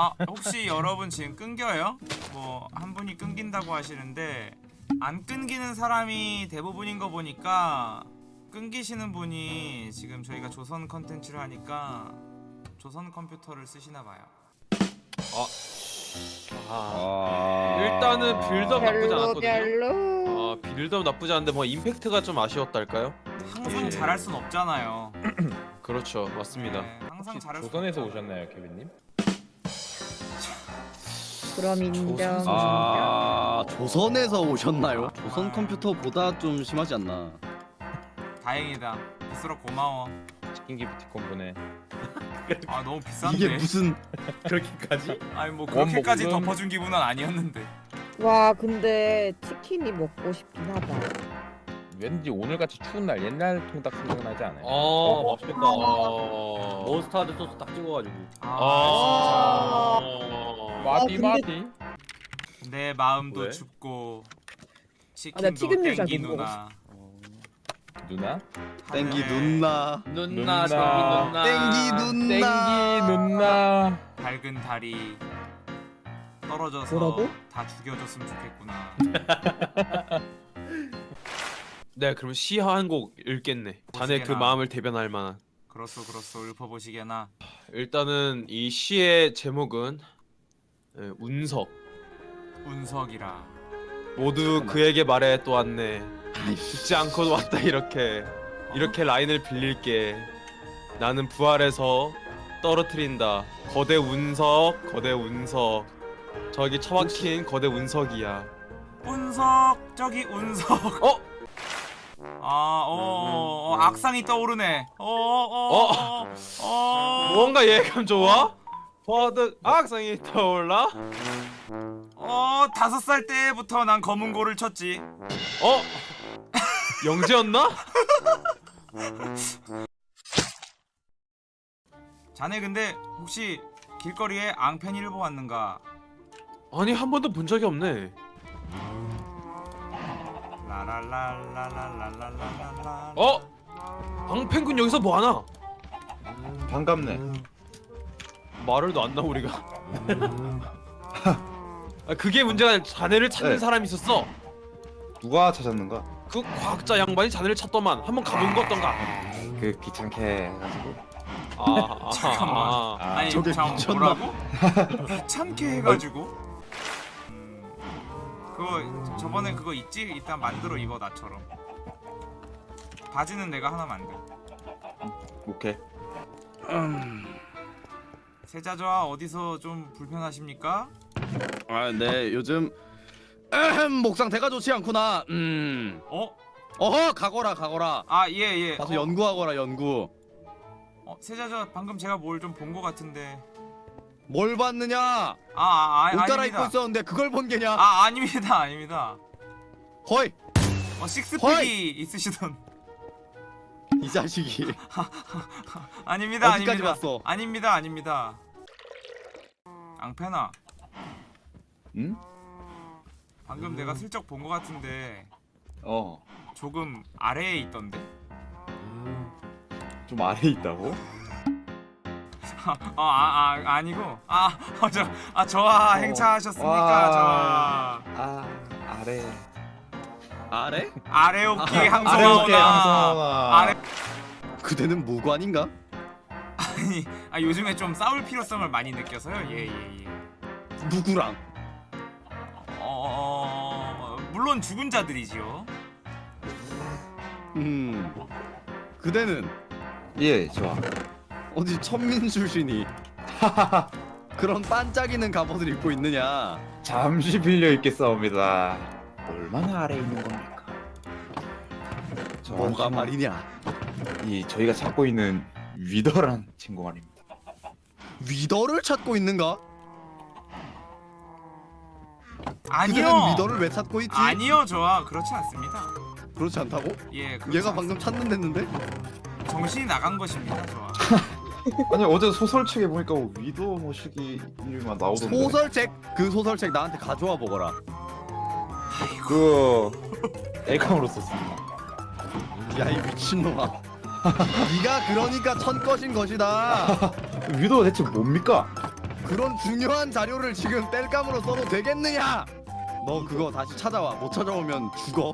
아 혹시 여러분 지금 끊겨요? 뭐 한 분이 끊긴다고 하시는데 안 끊기는 사람이 대부분인 거 보니까 끊기시는 분이 지금 저희가 조선 컨텐츠를 하니까 조선 컴퓨터를 쓰시나 봐요. 아, 아... 일단은 build up 나쁘지 않았거든요. 아, build up 나쁘지 않은데 뭐 임팩트가 좀 아쉬웠달까요? 항상 예. 잘할 순 없잖아요. 그렇죠, 맞습니다. 네, 항상 잘할 수 조선에서. 오셨나요, 케빈님? 그럼 인정. 아 조선에서 오셨나요? 조선 아. 컴퓨터보다 좀 심하지 않나? 다행이다. 비스러 고마워. 치킨 기프티콘 보내. 아 너무 비싼데. 이게 무슨 그렇게까지? 아니 뭐원 그렇게까지 먹으면- 덮어준 기분은 아니었는데. 와 근데 치킨이 먹고 싶긴 하다. 왠지 오늘같이 추운 날 옛날 통닭 생각나지 않아요? 어, 맛있겠다. 어... 머스타드 소스 딱 찍어가지고 아, 아, 마디 근데- 마디. 진짜 내 마음도 왜? 춥고 아, 나 치킨도 잘 땡기. 누나. 누나? 땡기 눈나 눈나, 눈나. 땡기 눈나. 땡기 눈나 땡기 누나. 밝은 달이 떨어져서 뭐라고? 다 죽여줬으면 좋겠구나. 네, 그럼 시한곡 읽겠네. 자네 그. 마음을 대변할 만한. 그렇소 그렇소 읊어보시게나. 일단은 이 시의 제목은 예, 운석. 운석이라. 모두 그에게 말해 또 왔네. 죽지 않고도 왔다 이렇게. 이렇게 라인을 빌릴게. 나는 부활해서 떨어뜨린다. 거대 운석, 거대 운석. 저기 처박힌 거대 운석이야. 운석 저기 운석. 어? 아, 어, 어, 어 악상이 떠오르네. 어, 어, 어, 어, 뭔가 예감 좋아? 버드 악상이 떠올라? 어, 다섯 살 때부터 난 검은 고를 쳤지. 어? 영재였나? 자네 근데 혹시 길거리에 앙팬이를 보았는가? 아니 한 번도 본 적이 없네. 라라라라라라라라라. 어? 방pen군 여기서 뭐 하나? 반갑네. 말을도 안 나오 우리가. 아, 그게 문제가 아니라 자네를 찾는 네. 사람이 있었어. 누가 찾았는가? 그 과학자 양반이 자네를 찾더만 한번 가본 거 어떤가? 그 귀찮게 해가지고. 아, 아, 잠깐만. 아, 아. 아 니 저게 잠 미쳤나? 뭐라고? 귀찮게 해가지고. 음, 그거 저번에 그거 있지? 일단 만들어 입어 나처럼. 바지는 내가 하나 만들. 오케이. 세자저와 어디서 좀 불편하십니까? 아 네 요즘 에헴, 목 상태가 좋지 않구나 음 어? 어허 가거라 가거라 아 예 예. 가서 어, 연구하거라 연구 어, 세자저 방금 제가 뭘 좀본거 같은데. 뭘 봤느냐 아, 아, 아 옷 갈아입고. 있었는데 그걸 본 게냐 아 아닙니다 아닙니다. 허이 어 식스팩이! 있으시던. 이 자식이 아닙니다 어디까지 아닙니다. 봤어? 아닙니다 아닙니다. 앙페나 응? 방금 내가 슬쩍 본거 같은데 어. 조금 아래에 있던데. 좀 아래 있다고? 아, 아, 아 아니고 아저아 저와 행차하셨습니까 와. 저와 아 아래. 아래? 아래 오키 아래 항소하오나 어깨 항소하오나. 아래 그대는 무관인가? 아니 아 요즘에 좀 싸울 필요성을 많이 느껴서요 예예 예, 예. 누구랑? 어, 물론 죽은 자들이지요. 음 그대는 예 좋아. 어디 천민 출신이 그런 반짝이는 갑옷을 입고 있느냐 잠시 빌려 입겠사옵니다. 얼마나 아래 있는 겁니까? 저 뭐가 말이냐 이 저희가 찾고 있는 위더란 친구 말입니다. 위더를 찾고 있는가? 아니요. 위더를 왜 찾고 있지? 아니요, 저와 그렇지 않습니다. 그렇지 않다고? 예, 그렇지 얘가 않습니다. 방금 찾는댔는데? 정신이 나간 것입니다, 저와. 아니 어제 소설책에 보니까 위더 모시기 이름만 나오던데. 소설책 그 소설책 나한테 가져와 보거라 그 엘카으로 썼습니다. 야 이 미친놈아 네가 그러니까 천 것인 것이다 위더가 대체 뭡니까? 그런 중요한 자료를 지금 뗄감으로 써도 되겠느냐? 너 그거 다시 찾아와. 못 찾아오면 죽어.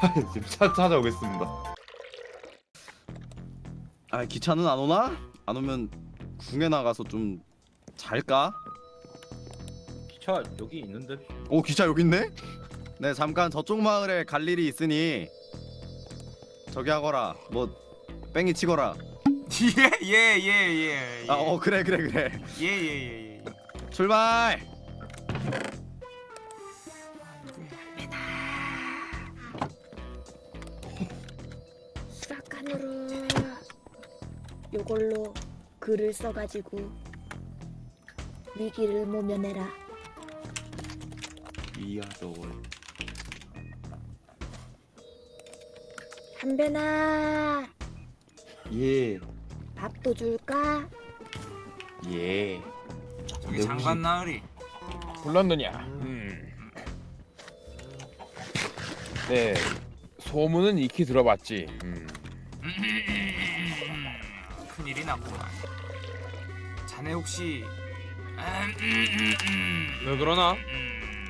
지금 찾, 찾아오겠습니다. 아 기차는 안 오나? 안 오면 궁에 나가서 좀 잘까? 기차 여기 있는데 오 기차 여기 있네? 네 잠깐 저쪽 마을에 갈 일이 있으니 저기 하거라 뭐 뺑이 치거라. 예예 예 예 아어 그래 그래 그래. 예예예 예. 출발! 수락관으로 요걸로 글을 써가지고 위기를 모면해라. 위아더 한배나 예. 밥도 줄까? 예. 네, 장관 나으리 불렀느냐? 음. 네. 소문은 익히 들어봤지. 음. 큰일이 났구나 자네 혹시 음, 음, 음, 음, 왜 그러나? 음.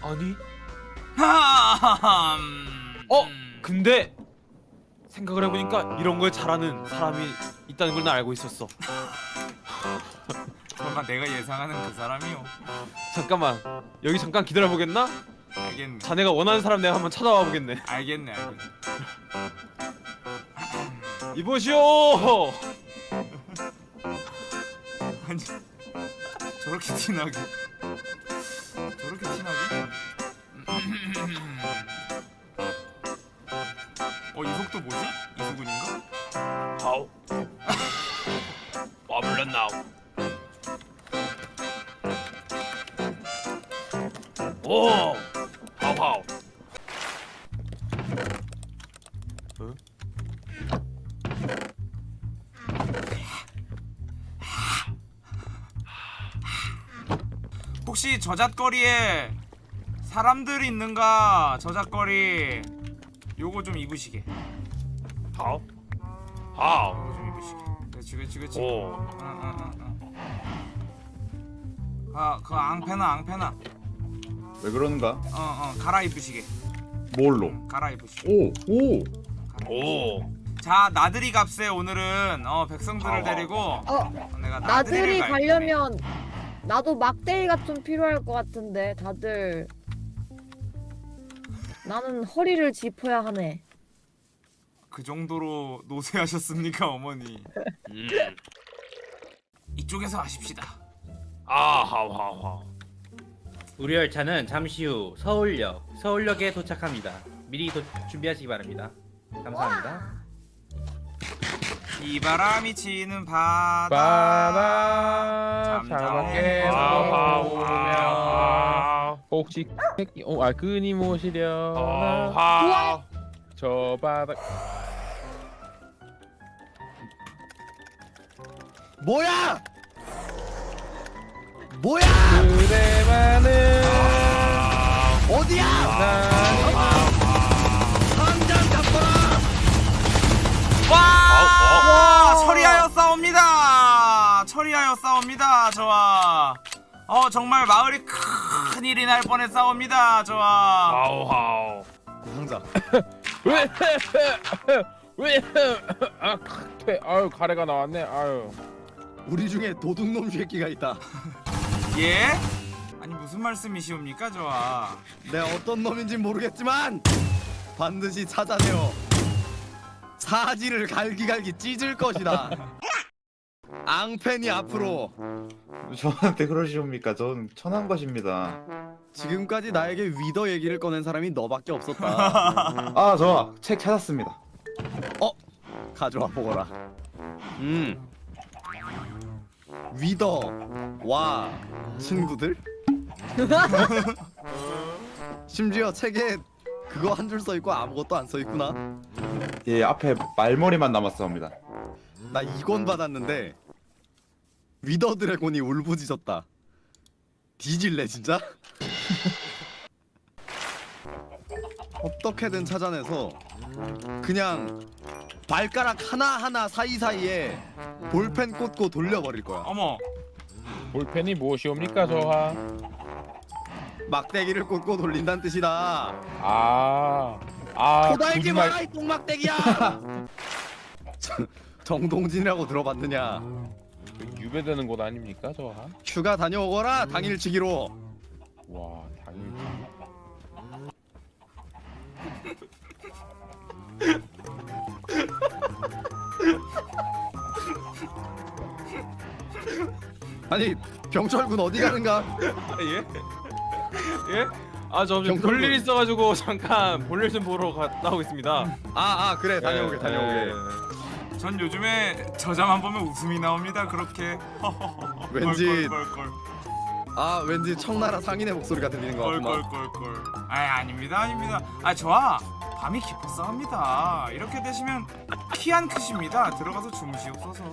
아니 어? 음. 근데 생각을 해보니까 이런 걸 잘하는 사람이 있다는 걸나 알고 있었어. 설마 내가 예상하는 그 사람이요? 잠깐만. 여기 잠깐 기다려보겠나? 알겠네. 자네가 원하는 사람 내가 한번 찾아와 보겠네. 알겠네 알겠네. 이보시오! 아니 저렇게 티나게 오 하우 하우 혹시 저잣거리에 사람들이 있는가? 저잣거리. 요거 좀 입으시게. 하우 하우 요거 좀 입으시게. 그렇지 그렇지 그렇지 오. 응응응응 아, 그 앙패나 앙패나 왜 그러는가? 어어 갈아입으시게 뭘로? 응, 갈아입으시게 오, 오. 오. 자 나들이 값에 오늘은 어 백성들을 아와. 데리고 어 내가 나들이 나들이를 갈 가려면 나도 막대기가 좀 필요할 것 같은데 다들 나는 허리를 짚어야 하네. 그 정도로 노쇠하셨습니까 어머니 음. 이쪽에서 하십시다 아 하우 하우 하 우 우리 열차는 잠시 후 서울역 서울역에 도착합니다. 미리 도, 준비하시기 바랍니다. 감사합니다. 비바람이 치는 바다. 바다. 보면 하우 혹시 새끼 어, 아 끊임오시려나 하우. 저 바다. 뭐야 뭐야? 그대만은 어디야? 나 당장 잡거라 와 처리하여 싸웁니다. 처리하여 싸웁니다 저와. 어 정말 마을이 큰 일이 날 뻔해 싸웁니다 저와. 하우 하우. 당장 왜왜 아 퇴 아유 가래가 나왔네. 아유. 우리 중에 도둑놈 새끼가 있다 예? 아니 무슨 말씀이시옵니까 저와 내 어떤 놈인지 모르겠지만 반드시 찾아내어 사지를 갈기갈기 찢을 것이다 앙팬이 앞으로 저한테 그러시옵니까? 전 천한 것입니다. 지금까지 나에게 위더 얘기를 꺼낸 사람이 너밖에 없었다 아, 저책 찾았습니다. 가져와 보거라 음 위더 와 친구들 심지어 책에 그거 한 줄 써 있고 아무것도 안 써 있구나 예, 앞에 말머리만 남았사옵니다. 나 이권 받았는데 위더 드래곤이 울부짖었다 뒤질래 진짜? 어떻게든 찾아내서 그냥 발가락 하나하나 사이사이에 볼펜 꽂고 돌려버릴 거야 어머 볼펜이 무엇이옵니까 저하? 막대기를 꽂고 돌린다는 뜻이다 아, 아, 마라 이 똥막대기야 정동진이라고 들어봤느냐 유배되는 곳 아닙니까 저하? 휴가 다녀오거라 당일치기로 와, 당연히. 아니 병철군 어디 가는가 예? 예? 아저 경찰분. 볼일 있어가지고 잠깐 볼일 좀 보러 갔다 오겠습니다. 아아 그래 다녀오게 예, 다녀오게 예. 전 요즘에 저자만 보면 웃음이 나옵니다 그렇게 왠지 껄껄껄껄 아 왠지 청나라 상인의 목소리가 들리는 것 같구만. 껄껄껄껄. 아 아닙니다 아닙니다. 아 저하. 밤이 깊었사옵니다. 이렇게 되시면 키 안 크십니다. 들어가서 주무시옵소서.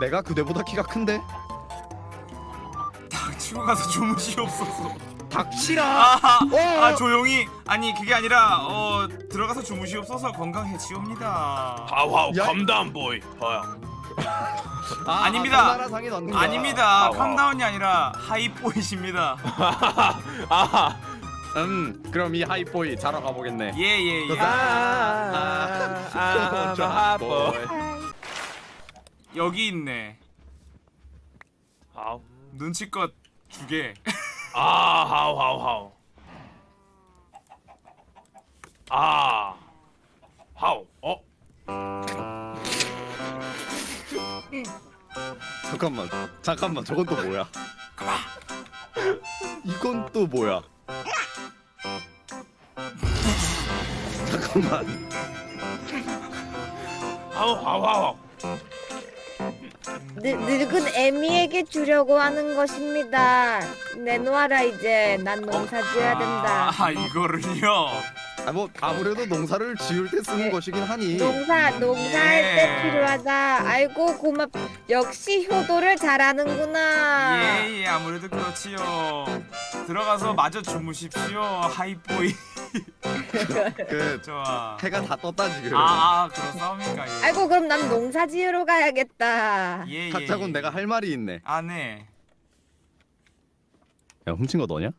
내가 그대보다 키가 큰데? 닥치고 가서 주무시옵소서. 닥치라! 아, 어! 아 조용히. 아니 그게 아니라 어 들어가서 주무시옵소서 건강해지옵니다. 하우하우 야. calm down boy. 어. 아, 아 닙니다. 아, 거야 아닙니다 와우. 캄다운이 아니라 하이보이십니다 아, 음 그럼 이 하이보이 자러 가보겠네 예 예 예 아, 아, 저 아, 보이. 여기 있네 하우. 눈치껏 주게 아, 하우 하우 하우. 아, 하우. 어? 잠깐만 잠깐만 저건 또 뭐야 이건 또 뭐야 잠깐만 하우 하우 하우. 늙, 늙은 애미에게 주려고 하는 것입니다. 내놓아라 이제. 난 농사 지어야 된다. 아 이거를요 아 뭐 아무래도 농사를 지을 때 쓰는 네. 것이긴 하니 농사 농사할 예. 때 필요하다. 아이고 고맙. 역시 효도를 잘하는구나. 예 예 아무래도 그렇지요 들어가서 마저 주무십시오 하이보이 그 좋아 해가 다 떴다 지금 아 아 그렇사옵니까 예. 아이고 그럼 난 농사 지으러 가야겠다. 예, 예, 각자군 예. 내가 할 말이 있네 아 네 야 훔친 거 너냐?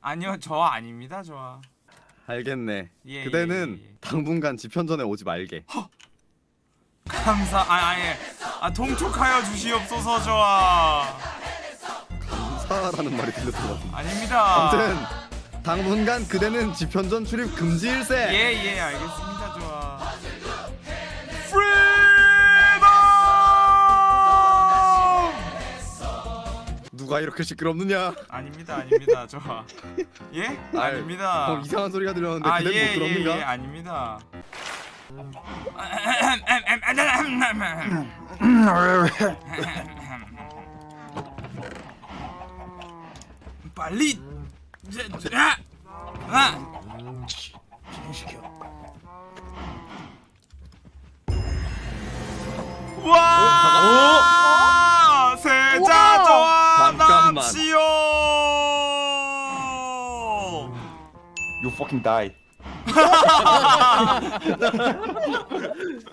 아니요 저 아닙니다 저 알겠네. 예, 그대는 예, 예. 당분간 지편전에 오지 말게. 감사 아 아예. 아 통촉하여 주시옵소서 저아 사라는 말이 들렸던 것 같은데. 아닙니다. 아무튼 당분간 그대는 지편전 출입 금지일세. 예예 알겠습니다 누가 이렇게 시끄럽느냐 아닙니다 아닙니다 좋아 예 아이, 아닙니다 어, 이상한 소리가 들렸는데 아, 그대는 예, 못 들었는가? 예, 예, 아닙니다. 빨리 아! 아! 와! fucking die.